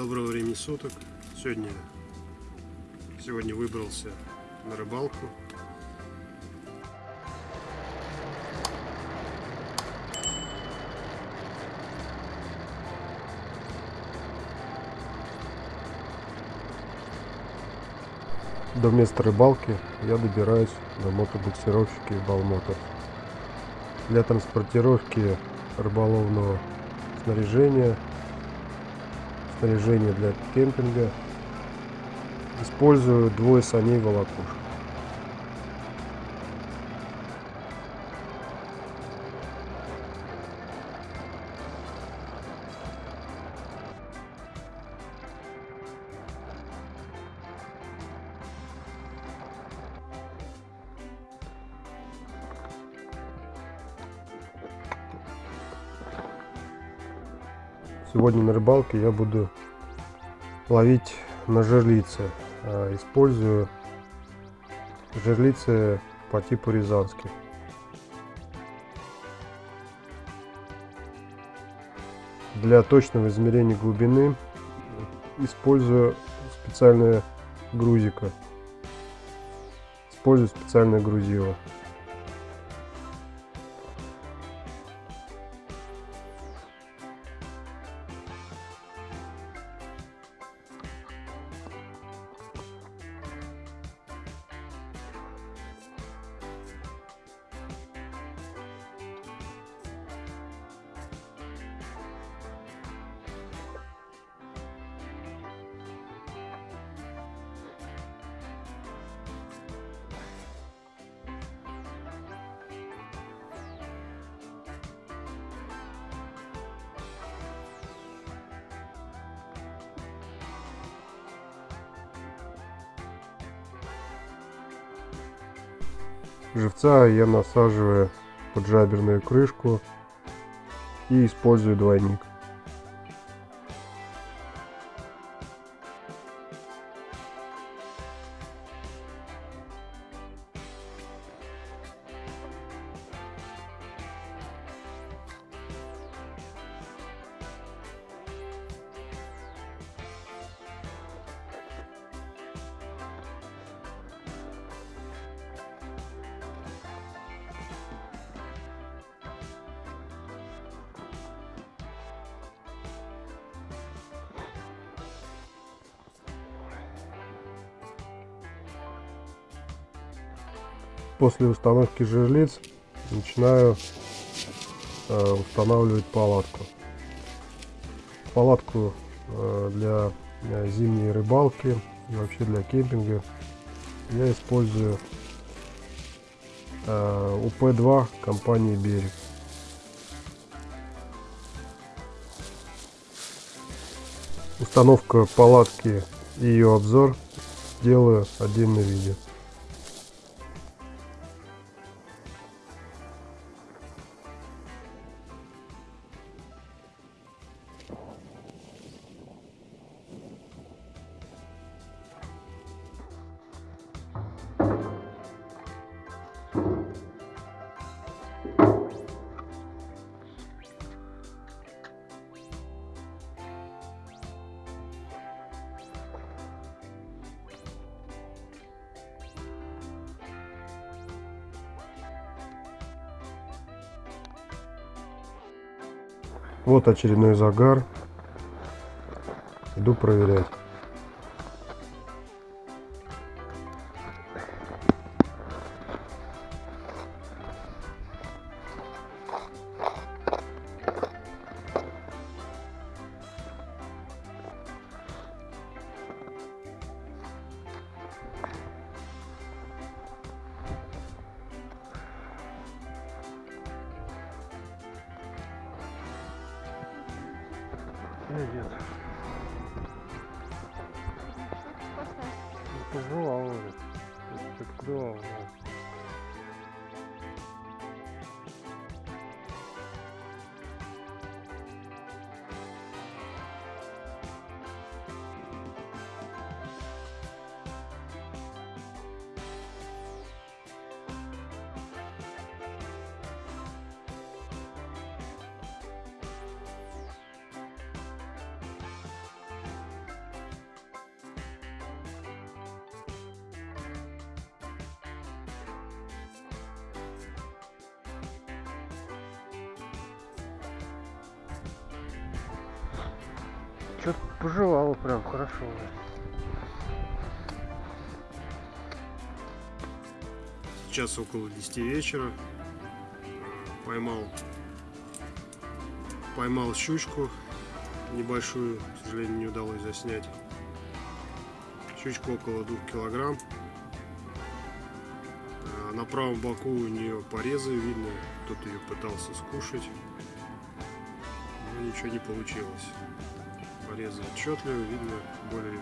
Доброго времени суток. Сегодня, сегодня выбрался на рыбалку. До места рыбалки я добираюсь на мотобуксировщике Балмотор. Для транспортировки рыболовного снаряжения снаряжение для кемпинга. Использую двое саней волокуш. Сегодня на рыбалке я буду ловить на жерлице. А, использую жерлицы по типу рязанских. Для точного измерения глубины использую специальное грузико. Использую специальное грузило. Живца я насаживаю под жаберную крышку и использую двойник. После установки жерлиц начинаю э, устанавливать палатку. Палатку э, для э, зимней рыбалки и вообще для кемпинга я использую э, УП-2 компании Берег. Установка палатки и ее обзор сделаю отдельное видео. Вот очередной загар. Иду проверять. Нет. Пожелал уже. Открывал. Что-то пожевало прям хорошо. Сейчас около 10 вечера. Поймал поймал щучку небольшую, к сожалению, не удалось заснять. Щучка около 2 килограмм. А на правом боку у нее порезы видно, кто-то ее пытался скушать, но ничего не получилось. Порезы отчетливо, видно более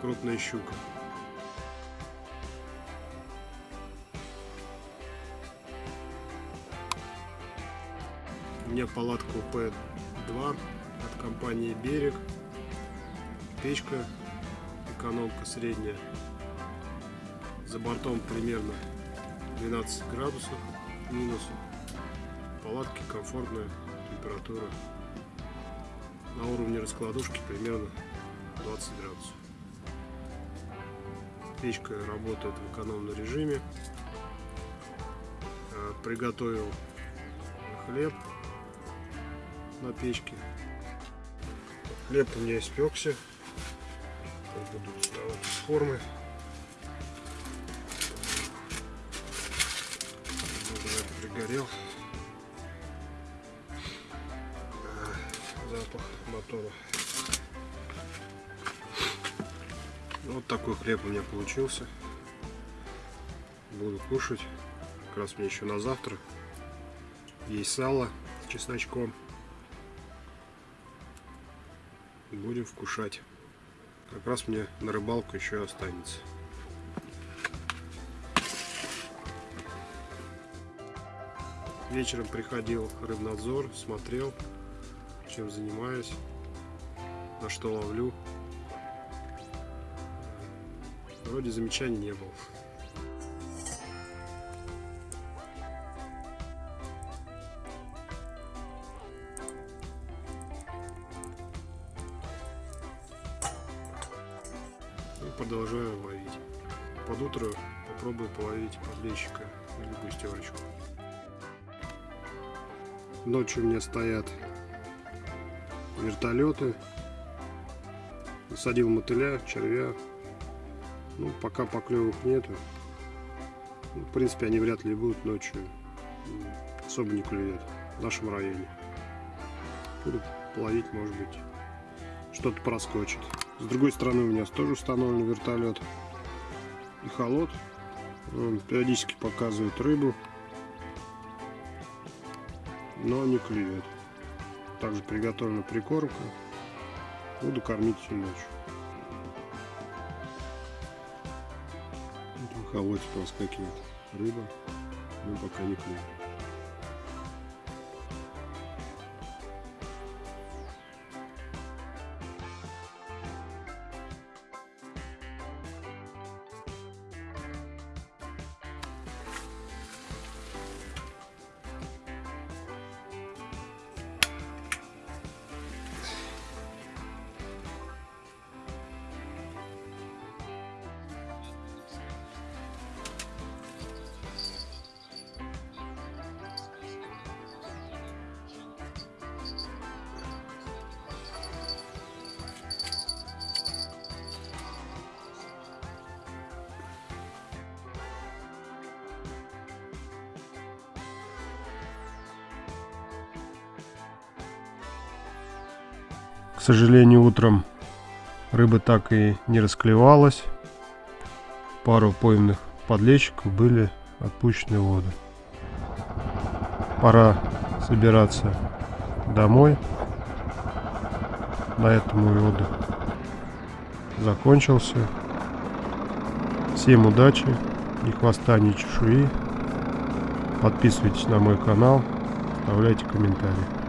крупная щука. У меня палатка П2 от компании Берег. Печка, экономка средняя. За бортом примерно 12 градусов минус. Палатки комфортная температура. На уровне раскладушки примерно 20 градусов. Печка работает в экономном режиме. Э, приготовил хлеб на печке. Хлеб у меня испекся. Буду доставать из формы. пригорел. Запах мотора. Вот такой хлеб у меня получился. Буду кушать. Как раз мне еще на завтра. Есть сало с чесночком. Будем вкушать. Как раз мне на рыбалку еще останется. Вечером приходил рыбнадзор, смотрел, чем занимаюсь, на что ловлю. Вроде замечаний не было. продолжаю ловить. Под утро попробую половить подлещика или густерочку. Ночью у меня стоят вертолеты. Насадил мотыля, червя. Ну, пока поклевок нету. Ну, в принципе, они вряд ли будут ночью. Особо не клюют в нашем районе. Буду половить, может быть, что-то проскочит. С другой стороны у меня тоже установлен вертолет и холод. Он периодически показывает рыбу, но не клюет. Также приготовлена прикормка. Буду кормить всю ночь. Вот в холоде проскакивает рыба, но пока не клюет. Сожалению, утром рыба так и не расклевалась. Пару пойманных подлещиков были отпущены в воду. Пора собираться домой. На этом мой отдых закончился. Всем удачи, ни хвоста, ни чешуи. Подписывайтесь на мой канал, оставляйте комментарии.